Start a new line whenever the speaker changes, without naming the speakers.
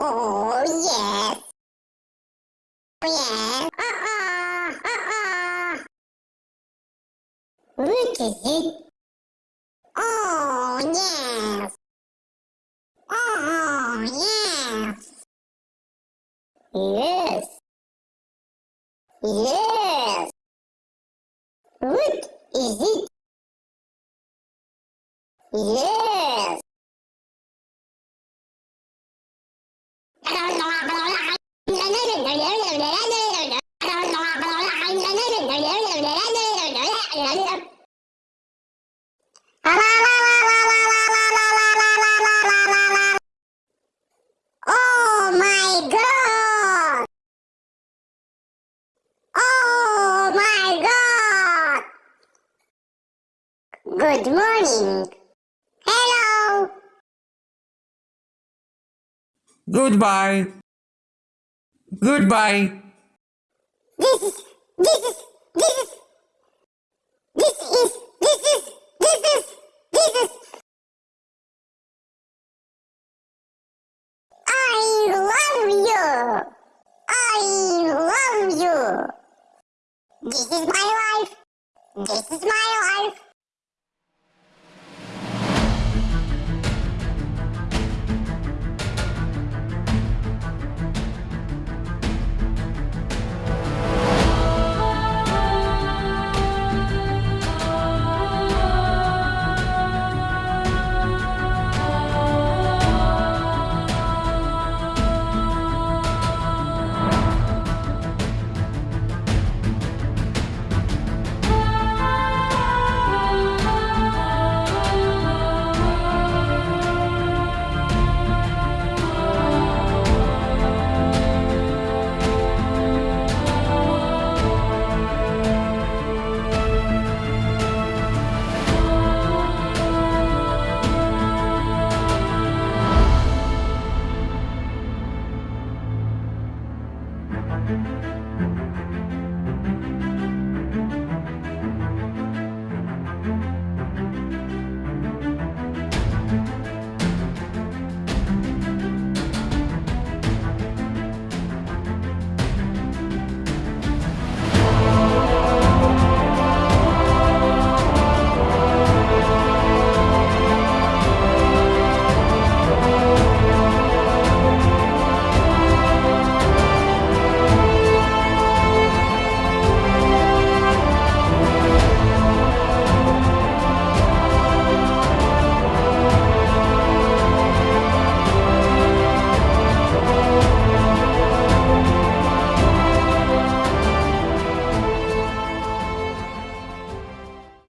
Oh, yes. Oh, yes. Uh-uh. Uh-uh. What is it? Oh, yes. Oh, yes. Yes. Yes. What is it? Yes. Oh my god! Oh my god! Good morning. Hello.
Goodbye. Goodbye.
This is this is this is this is this is this is this is I love you. I love you. This is my life. This is my life.